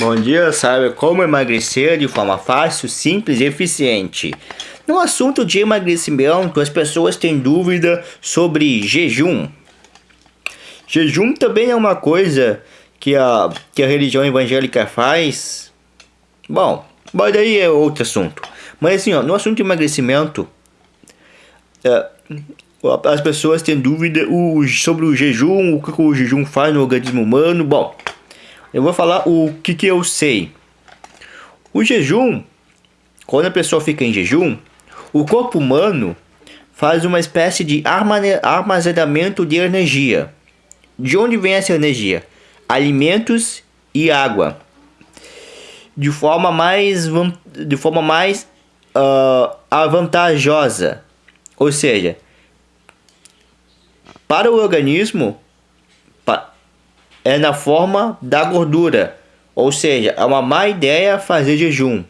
Bom dia, sabe como emagrecer de forma fácil, simples e eficiente. No assunto de emagrecimento, as pessoas têm dúvida sobre jejum. Jejum também é uma coisa que a, que a religião evangélica faz. Bom, mas daí é outro assunto. Mas assim, ó, no assunto de emagrecimento, é, as pessoas têm dúvida sobre o jejum, o que o jejum faz no organismo humano. Bom, eu vou falar o que, que eu sei. O jejum, quando a pessoa fica em jejum, o corpo humano faz uma espécie de armazenamento de energia. De onde vem essa energia? Alimentos e água. De forma mais, de forma mais uh, avantajosa. Ou seja, para o organismo, é na forma da gordura. Ou seja, é uma má ideia fazer jejum.